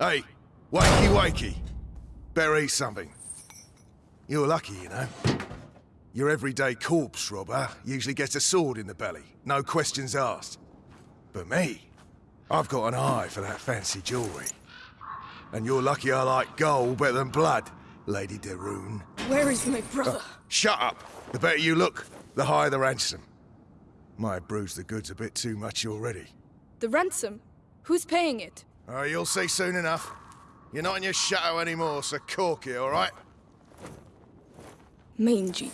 Hey, wakey wakey. Better eat something. You're lucky, you know. Your everyday corpse robber usually gets a sword in the belly, no questions asked. But me, I've got an eye for that fancy jewellery. And you're lucky I like gold better than blood, Lady de Where is my uh, brother? Shut up! The better you look, the higher the ransom. Might have bruised the goods a bit too much already. The ransom? Who's paying it? Oh, you'll see soon enough. You're not in your shadow anymore, so cork it, all right? Mangy.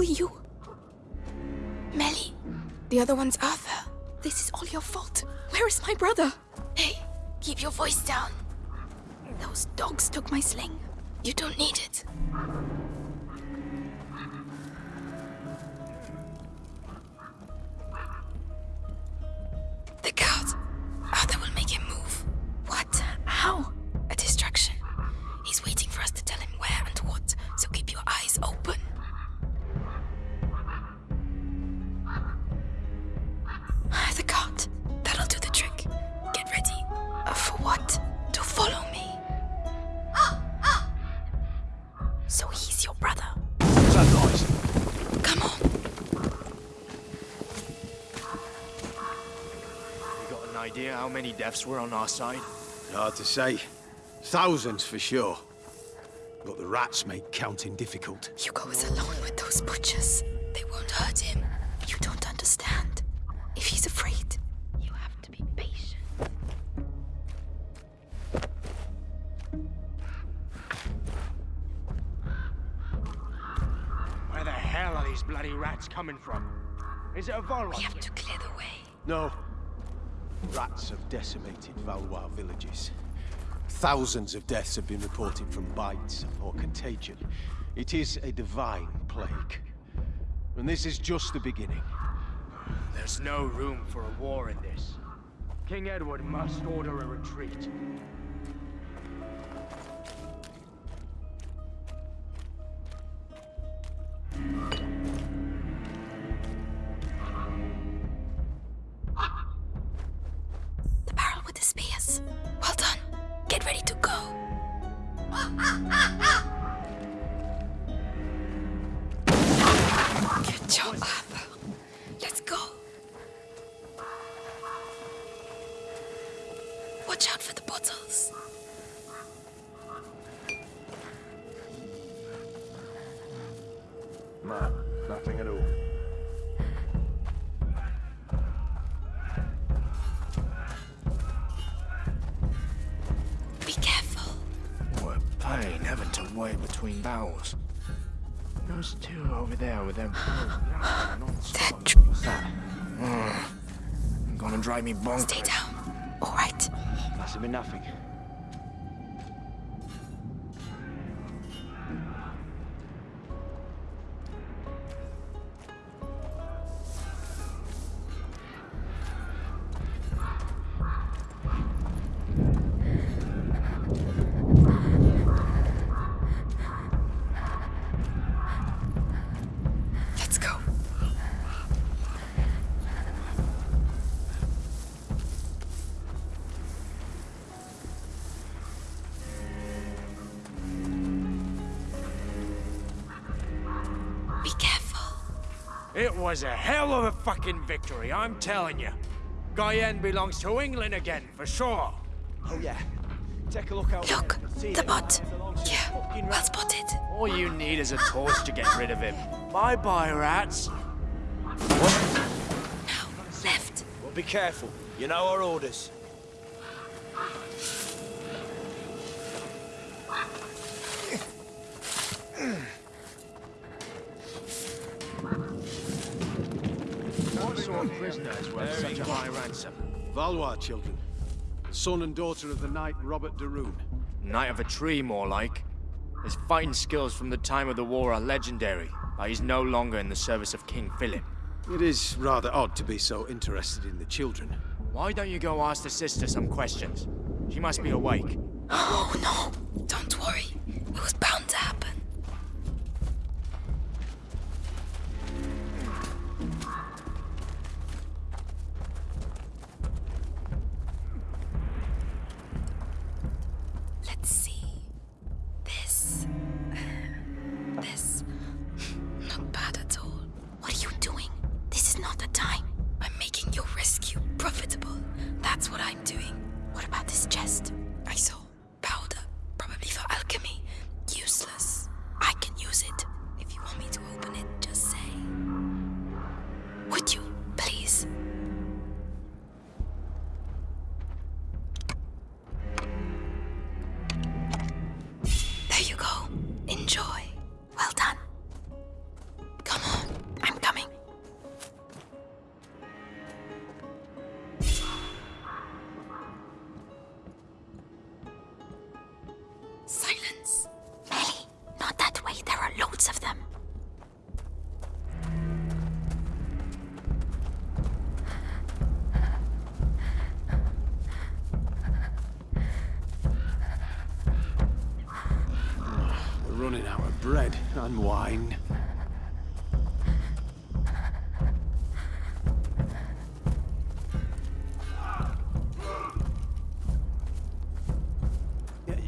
Who are you? Melly. The other one's Arthur. This is all your fault. Where is my brother? Hey, keep your voice down. Those dogs took my sling. You don't need it. Idea how many deaths were on our side? Hard to say. Thousands for sure. But the rats make counting difficult. Hugo is alone with those butchers. They won't hurt him. You don't understand. If he's afraid, you have to be patient. Where the hell are these bloody rats coming from? Is it a Volvo? We have to clear the way. No. Rats have decimated Valois villages. Thousands of deaths have been reported from bites or contagion. It is a divine plague. And this is just the beginning. There's no room for a war in this. King Edward must order a retreat. Barrel spears. Well done. Get ready to go. Good job, pain having to wait between barrels. Those two over there with them non-stop. They're What's that? Mm. Gonna drive me bonkers. Stay down. All right. Must have been nothing. was a hell of a fucking victory, I'm telling you. Guyenne belongs to England again, for sure. Oh, yeah. Take a look out Look, the bot. Yeah, well spotted. All you need is a torch to get rid of him. Bye-bye, rats. What? No, left. Well, be careful. You know our orders. prisoner is worth such a high ransom? Valois children. Son and daughter of the knight Robert de Rune. Knight of a tree, more like. His fighting skills from the time of the war are legendary, but he's no longer in the service of King Philip. It is rather odd to be so interested in the children. Why don't you go ask the sister some questions? She must be awake. Oh no, don't worry. It was bound to happen. Wine.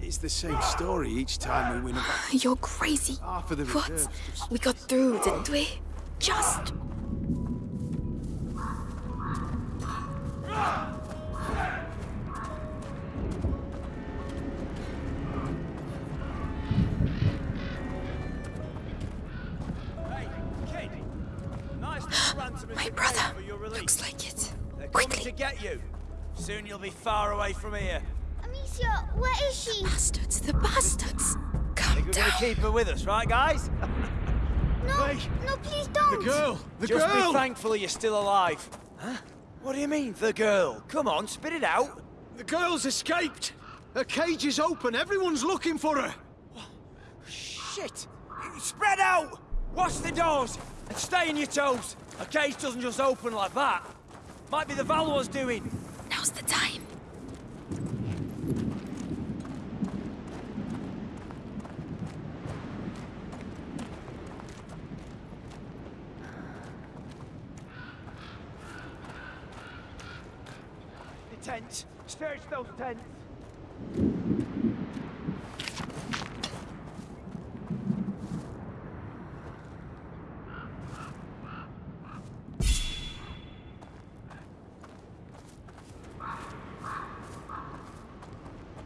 It's the same story each time we win a battle. You're crazy. Half of the What? We got through, didn't we? Just. To get you. Soon you'll be far away from here. Amicia, where is she? The Bastards, the bastards. Calm Think we're down. gonna keep her with us, right, guys? No, Wait. no, please don't. The girl! The Just girl! Just be thankful you're still alive. Huh? What do you mean, the girl? Come on, spit it out. The girl's escaped! Her cage is open. Everyone's looking for her. Shit! Spread out! Watch the doors and stay on your toes. A cage doesn't just open like that. Might be the Valois doing. Now's the time. The tents. Search those tents.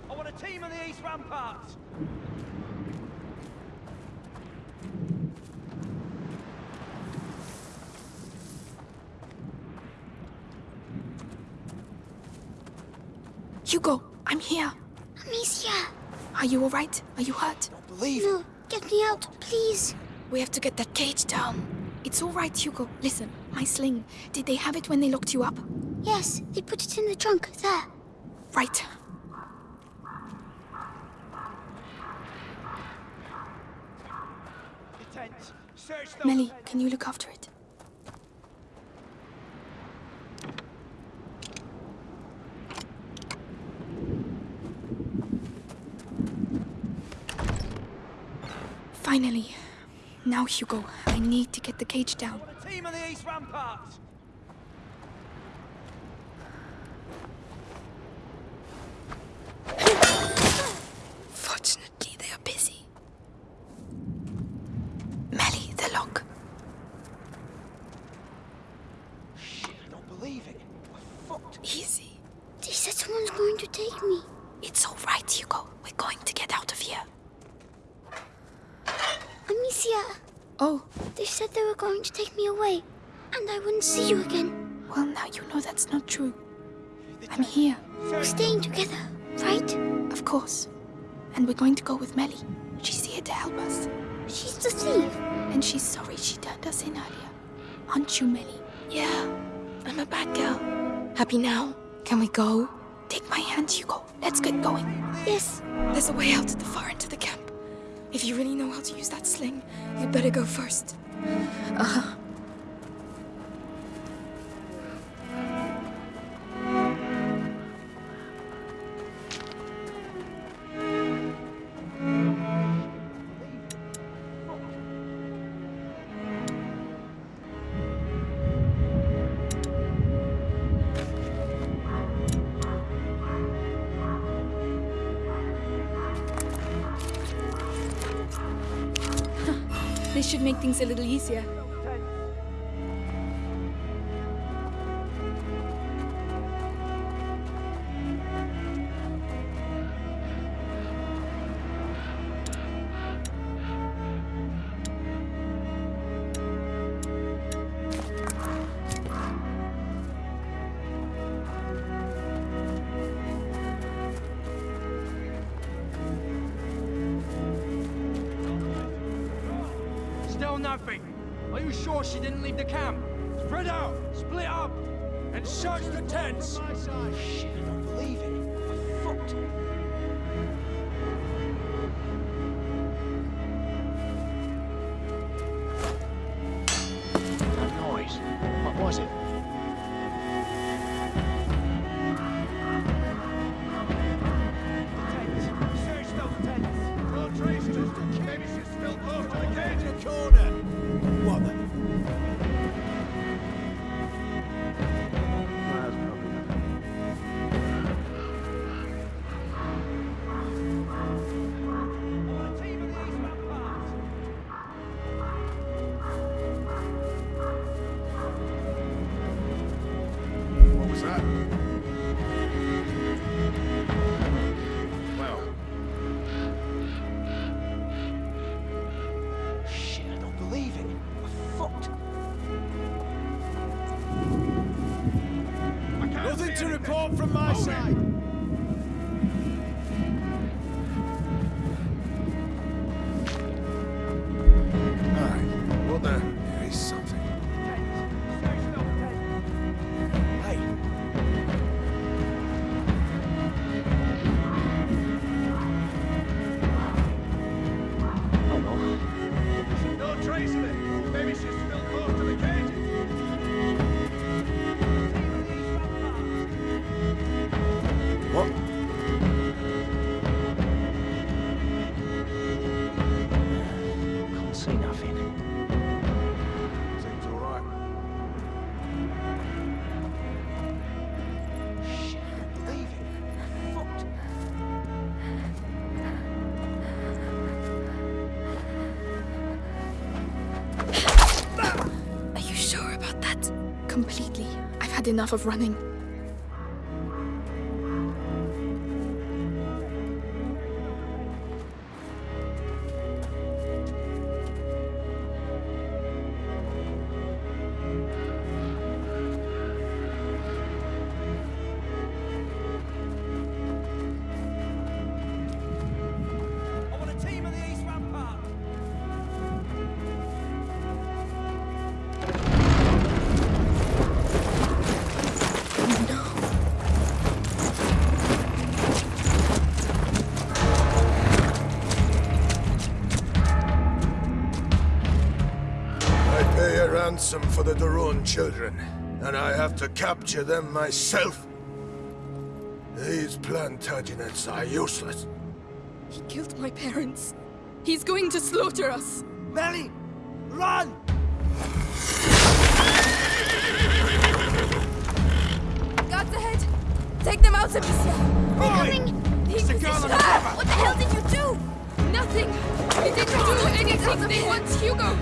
I want a team on the east ramparts. Hugo, I'm here. Amicia, Are you alright? Are you hurt? Believe no, get me out, please. We have to get that cage down. It's alright, Hugo. Listen, my sling. Did they have it when they locked you up? Yes, they put it in the trunk, there. Right. the tents. Search those Melly, can you look after it? Finally. Now, Hugo, I need to get the cage down. A team on the east ramparts. Fortunately, they are busy. Melly, the lock. I don't believe it. We're fucked. Easy. They said someone's going to take me. It's all right, Hugo. We're going to get out of here. Amicia, Oh, they said they were going to take me away, and I wouldn't see you again. well, now you know that's not true. I'm here, We're staying together, right? of course. And we're going to go with Melly. She's here to help us. She's the thief. And she's sorry she turned us in earlier. Aren't you, Millie? Yeah, I'm a bad girl. Happy now? Can we go? Take my hand, Hugo. Let's get going. Yes. There's a way out at the far end of the camp. If you really know how to use that sling, you'd better go first. Uh-huh. This should make things a little easier. Still nothing. Are you sure she didn't leave the camp? Spread out, split up, and search the tents. Shit, I don't believe it. We're fucked. To report from my side. Enough of running. Ransom for the de Rune children, and I have to capture them myself. These Plantagenets are useless. He killed my parents. He's going to slaughter us. Melly, run! Guards ahead! Take them out, Amicia! Coming. He's the girl on the Ah. What the hell did you do? Nothing! He didn't do anything! They want Hugo!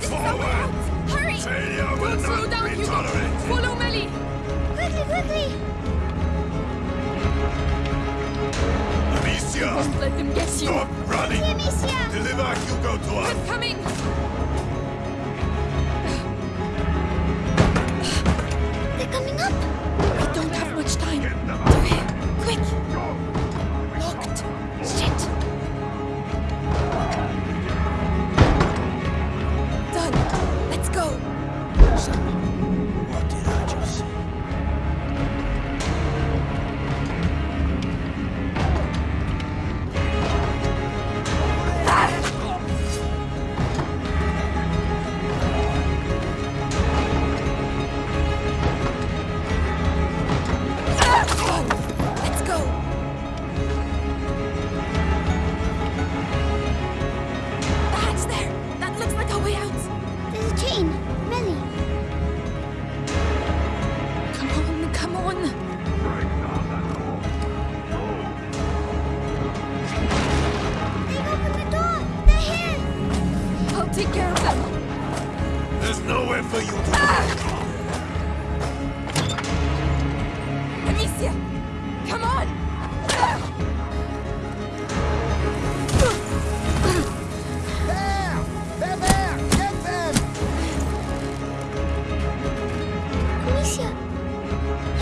This is our Forward! route! Hurry! Failure will Don't slow not down, be Hugo! tolerated. Follow Melly! Quickly, quickly. Amicia! Don't let them get you! Stop running! Amicia. Deliver Hugo to us! I'm coming! They're coming up. We don't have much time. Get them To him! Quick! Locked! 谢谢。